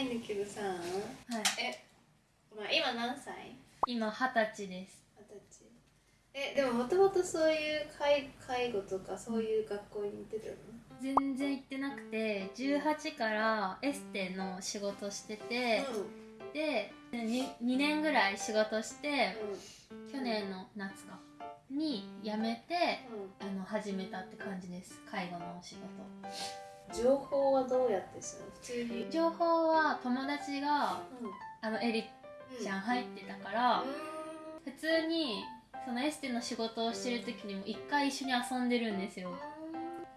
いんだけどさはい。え、まあ、今何歳？今二十歳です。二十歳。えでももともとそういう介介護とかそういう学校に行ってたの？全然行ってなくて18からエステの仕事してて、で 2, 2年ぐらい仕事して去年の夏か。に辞めてあの始めたって感じです。介護のお仕事情報はどうやってするの？普通に。情報は友達がうん。あのエリちゃん入ってたから、普通にそのエステの仕事をしてる時にも一回一緒に遊んでるんですよ。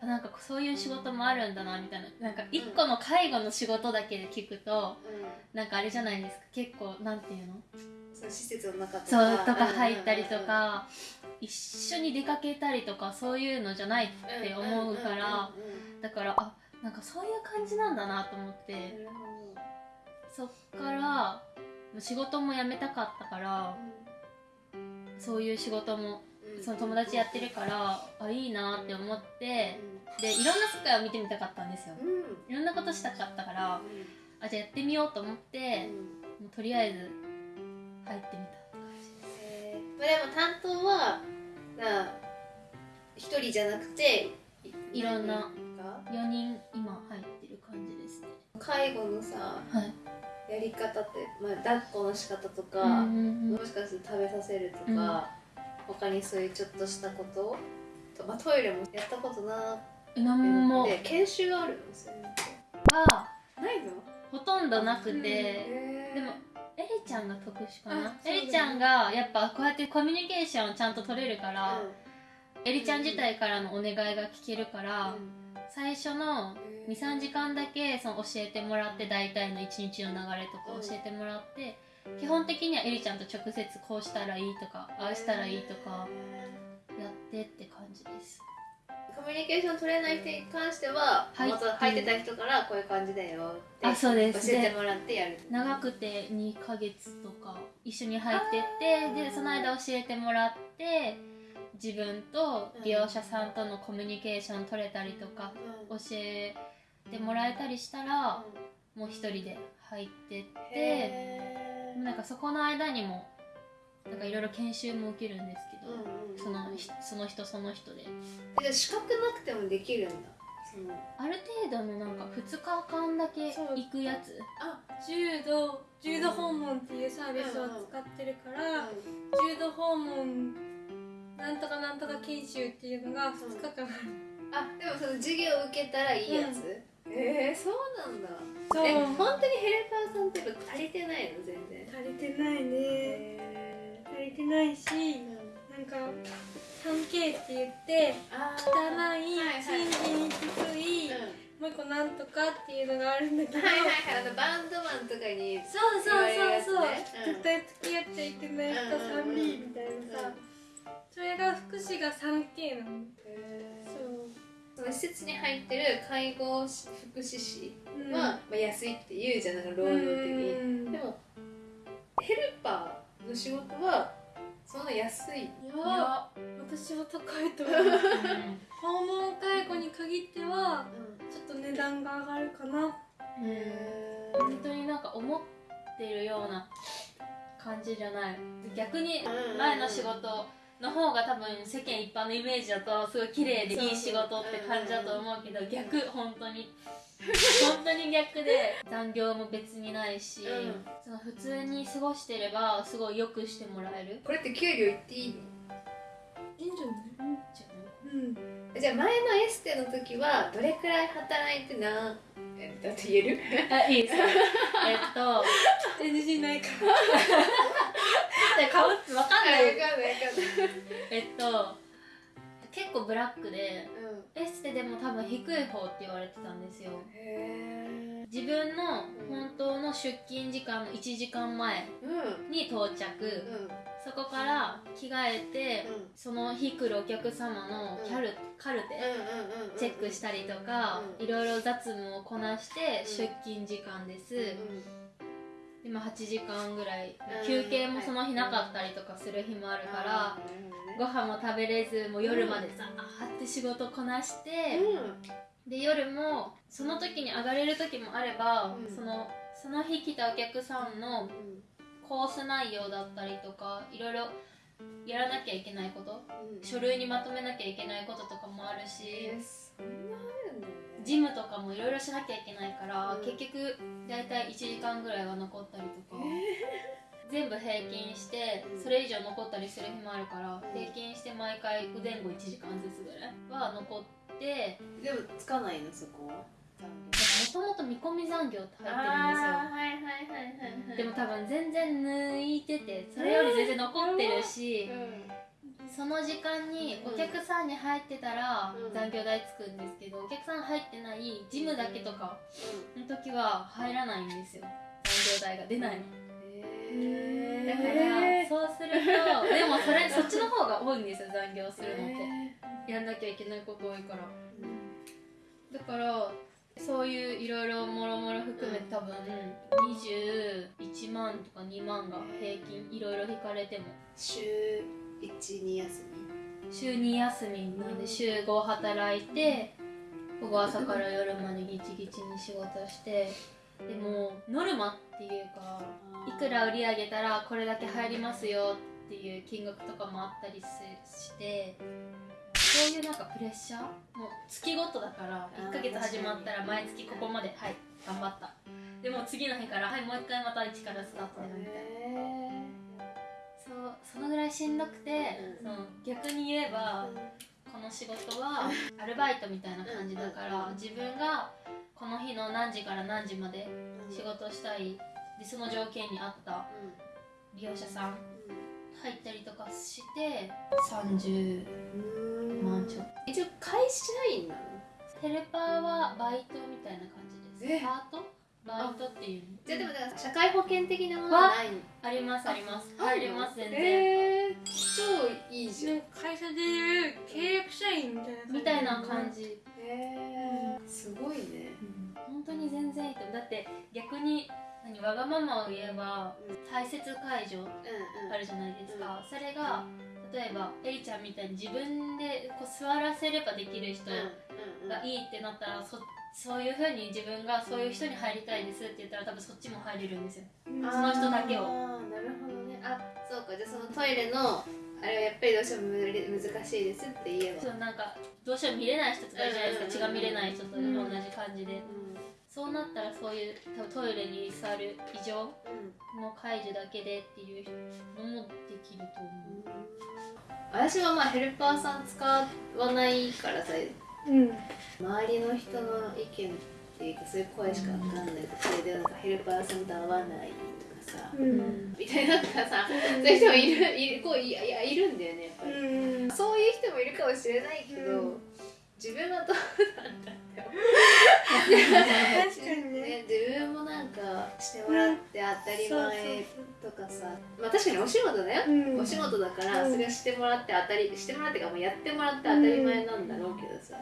あなんかそういう仕事もあるんだなみたいな。なんか一個の介護の仕事だけで聞くとうん。なんかあれじゃないですか。結構なんていうの？その施設の中とか。そうとか入ったりとか一緒に出かけたりとかそういうのじゃないって思うからだからあなんかそういう感じなんだなと思って。そっから仕事も辞めたかったからそういう仕事もその友達やってるからあいいなって思ってでいろんな世界を見てみたかったんですよ。いろんなことしたかったからあじゃあやってみようと思ってもうとりあえず入ってみたって感じ。ですえー。まあでも担当はな一人じゃなくていろんなが？4人今入ってる感じですね。介護のさはい。やり方って、まあ、抱っこの仕方とか、うんうんうん。もしかすると食べさせるとか、他にそういうちょっとしたこと？と、まあ、トイレもやったことなて。研修があるのそういうのはないの？ほとんどなくて、へーでもエリちゃんが特殊かな？エリちゃんがやっぱこうやってコミュニケーションをちゃんと取れるから、エリちゃん自体からのお願いが聞けるから、最初の23時間だけその教えてもらって大体の一日の流れとか教えてもらって、基本的にはエリちゃんと直接こうしたらいいとかああしたらいいとかやってって感じです。コミュニケーション取れない人に関しては、はい。元入ってた人からこういう感じだよってあそうです。教えてもらってやる。長くて2ヶ月とか一緒に入ってってでその間教えてもらって自分と利用者さんとのコミュニケーション取れたりとかうん教えてもらえたりしたらもう一人で入ってってなんかそこの間にもなんかいろいろ研修も受けるんですけど、うんうんそのひその人その人で。じゃあ資格なくてもできるんだ。ある程度のなんか2日間だけ行くやつ？あ。柔道柔道訪問っていうサービスを使ってるから、柔道訪問なんとかなんとか研修っていうのが2日間ある。あでもその授業を受けたらいいやつ、えー、そうなんだ。そう。え本当にヘルパーさんって足りてないの全然。足りてないね。へ足りてないしーなんか 3K って言ってあ汚いはいはい信じにくいうん。もう一個なんとかっていうのがあるんだけど、はいはいはいあのバンドマンとかにそうそうそうそう、うん。絶対付き合っちゃいけない人 3B みたいなさ、それが福祉が 3K なのそう。その施設に入ってる介護福祉士うん。は、まあ、安いって言うじゃん。なんか労働的にうん。でもヘルパーの仕事はそんな安い。いや私は高いと思う。訪問介護に限ってはちょっと値段が上がるかな。本当になんか思ってるような感じじゃない。逆に前の仕事の方が多分世間一般のイメージだとすごい綺麗でいい仕事って感じだと思うけど逆本当に。本当に逆で。残業も別にないし、うん。その普通に過ごしてればすごいよくしてもらえる。これって給料言っていいの？いいんじゃない？うん。じゃあ前のエステの時はどれくらい働いてな？えだって言える？あいいですよえっと。NG ないか。で 顔分かんないあ分かんない分かんないえっと結構ブラックでうん。エステでも多分低い方って言われてたんですよ。へ自分の本当の出勤時間の1時間前うん。に到着、うんそこから着替えて、うん。その日来るお客様のキャル、カルテ、うんうんうんチェックしたりとか、うん。いろいろ雑務をこなしてうん。出勤時間です、うん今8時間ぐらい、うん。休憩もその日なかったりとかする日もあるから、ご飯も食べれずもう夜までさ、あーって仕事こなして、で夜もその時に上がれる時もあれば、うん。そのその日来たお客さんのうん。コース内容だったりとかいろいろやらなきゃいけないことうん。書類にまとめなきゃいけないこととかもあるしジムとかもいろいろしなきゃいけないから、うん。結局大体1時間ぐらいは残ったりとか、全部平均してうん。それ以上残ったりする日もあるから、うん。平均して毎回前後1時間ずつぐらいは残ってでもつかないのそこは。もともと見込み残業って入ってるんですよ。はいはいでも多分全然抜いててそれより全然残ってるし、その時間にお客さんに入ってたらうん。残業代つくんですけどお客さん入ってないジムだけとかの時は入らないんですよ。残業代が出ない。のへだからそうするとでもそれそっちの方が多いんですよ残業するのって。やんなきゃいけないこと多いから。だからそういういろいろもろもろ含めて多分21万とか2万が平均いろいろ引かれても。週12休週2休みなんで週5働いて午後朝から夜までギチギチに仕事してでもノルマっていうかいくら売り上げたらこれだけ入りますよっていう金額とかもあったりすしてそういうなんかプレッシャーもう月ごとだからあー1ヶ月始まったら毎月ここまではい頑張った。でも次の日からはいもう一回また一からスタートみたいな。へそうそのぐらいしんどくて、うん逆に言えばこの仕事はアルバイトみたいな感じだからうん。自分がこの日の何時から何時まで仕事したいでその条件に合った利用者さん入ったりとかして30万ちょっと。一応会社員なの？ヘルパーはバイトみたいな感じです。え？パート？バイトっていう。のじゃあでもだから社会保険的なものはない。のありますあります。あ入れます全然、えー、超いいじゃん。なんか会社でいう契約社員みたいなみたいな感じ。へーすごいね。本当に全然いいと思う。だって逆に何わがままを言えばうん。大切解除うんうん。あるじゃないですか、それが例えばエリちゃんみたいに自分でこう座らせればできる人うんうんがいいってなったらそそういうふうに自分がそういう人に入りたいですって言ったら多分そっちも入れるんですよ。うん。その人だけを。なるほどね。あそうか。じゃあそのトイレのあれはやっぱりどうしても難しいですって言えば。そうなんかどうしても見れない人とかいるじゃないですか、うん血が見れない人と同うんじ感じで、うんそうなったらそういう多分トイレに座る異常うんの解除だけでっていうのもできると思う。私はまあヘルパーさん使わないからさうん。周りの人の意見っていうかそういう声しかわかんなくてでなんかヘルパーさんと合わないとかさうん。みたいなとかさそういう人もいるいるこういやいるんだよねやっぱり、うん。そういう人もいるかもしれないけど、うん。自分はどうなんだ確かにね。ね自分もなんかしてもらって当たり前とかさ、まあ確かにお仕事だよ、うん。お仕事だからうん。それをしてもらって当たりしてもらってかもうやってもらって当たり前なんだろうけどさ、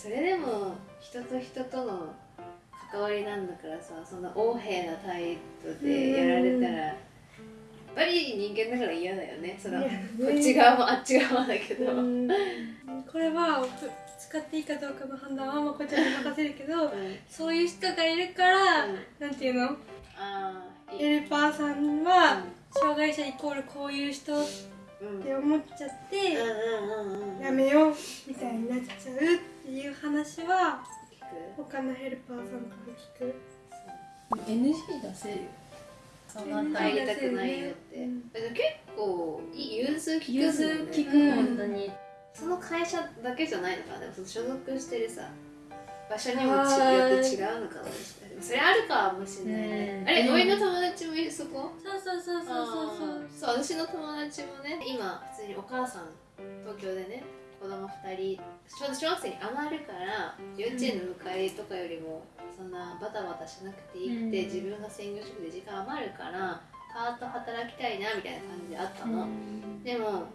それでも人と人との関わりなんだからさそんな横柄な態度でやられたら、やっぱり人間だから嫌だよね。そのこっち側もあっち側だけど、うん。これは使っていいかどうかの判断はまこちゃんに任せるけどうん。そういう人がいるから、うん。なんていうの？ああいい。ヘルパーさんは障害者イコールこういう人って思っちゃって、やめようみたいになっちゃうっていう話は他のヘルパーさんから聞く。NG 出せるよそん入りたくないよって、うん結構いい融通聞くもんね。融通聞く、うん本当に。その会社だけじゃないのかな。でもその所属してるさ場所にもよって違うのかもしれない。それあるかもしれないね、うんあれ俺の友達もいる？そこ？そうそうそうそうそうそう。私の友達もね今普通にお母さん東京でね子供2人ちょうど小学生に余るから幼稚園の迎えとかよりもそんなバタバタしなくていいくて、うん。自分が専業主婦で時間余るからパート働きたいなみたいな感じであったの、でも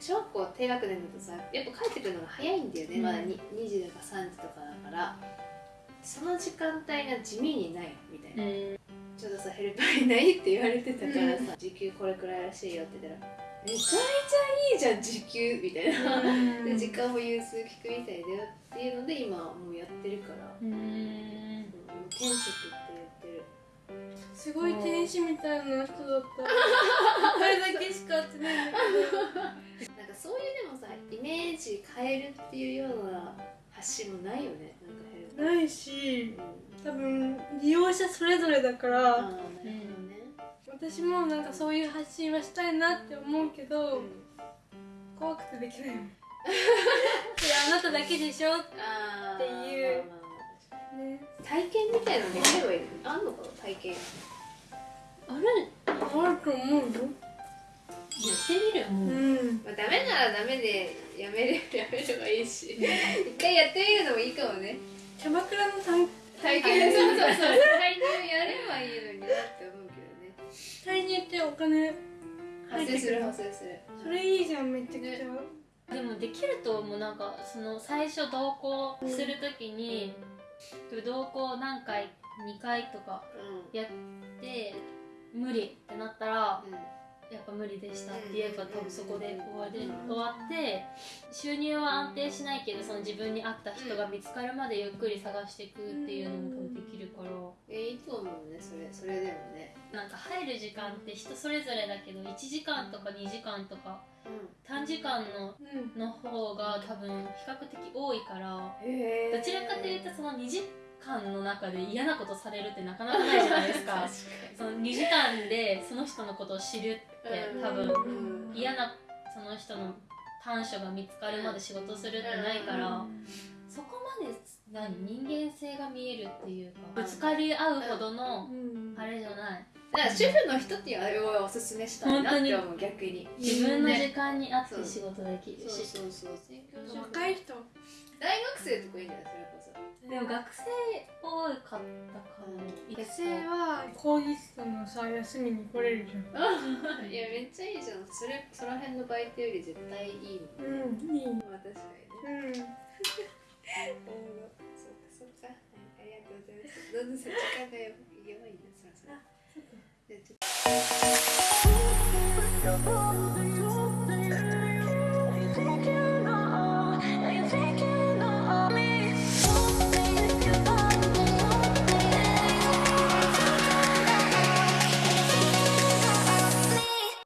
小学校低学年だとさやっぱ帰ってくるのが早いんだよね、うん。まだに2時とか3時とかだから。その時間帯が地味にないみたいな、うんちょっとさヘルパーいないって言われてたからさ、時給これくらいらしいよって言ったらめちゃめちゃいいじゃん時給みたいな、うん。で時間も融通聞くみたいだよっていうので今もうやってるから、うん。うん、転職って言ってる。すごい天使みたいな人だった。あれだけしか会ってないんだけなんかそういうでもさイメージ変えるっていうような発信もないよねなんかどないし利用者それぞれだからああなるほどね、私もなんかそういう発信はしたいなって思うけど、うん。怖くてできないもんいやあなただけでしょっていう。ね。体験みたいなのできればいいあんのかな体験。ある？あると思うよ。やってみる。もう、うん。まあ、ダメならダメでやめれやめればいいし。一回やってみるのもいいかもね。キャバクラの単体験そうそう。そう体験やればいいのになって思うけどね。体にってお金発生する発生する。それいいじゃんめちゃくちゃ、でもできると思う。なんかその最初同行するときに、同行何回2回とかうやって無理ってなったらんうんやっぱ無理でした。って言えば多分そこで終わり終わって収入は安定しないけどその自分に合った人が見つかるまでゆっくり探していくっていうのも多分できるから。えいいと思うねそれそれでもね。なんか入る時間って人それぞれだけど1時間とか2時間とかう短時間のうん。の方が多分比較的多いから。どちらかというとその2時間の中で嫌なことされるってなかなかないじゃないですか。その2時間でその人のことを知るってに多分うん。嫌なその人の短所が見つかるまで仕事するってないからそこまで何？人間性が見えるっていうかぶつかり合うほどのうん。あれじゃない。だから主婦の人っていうあれをおすすめしたいなって思う逆に。自分の時ね間に合って仕事できるそうしそうそう専業主婦若い人。大学生とかいいんじゃないそれこそ。でも学生多かったかな学生は講義室のさ休みに来れるじゃん。いやめっちゃいいじゃん。それその辺のバイトより絶対いいもんうん。いい。まあ確かにね。うん。なるほどそうかそうか、はい、ありがとうございます。どんどんさ時間がやばいなそろそろ Thank you.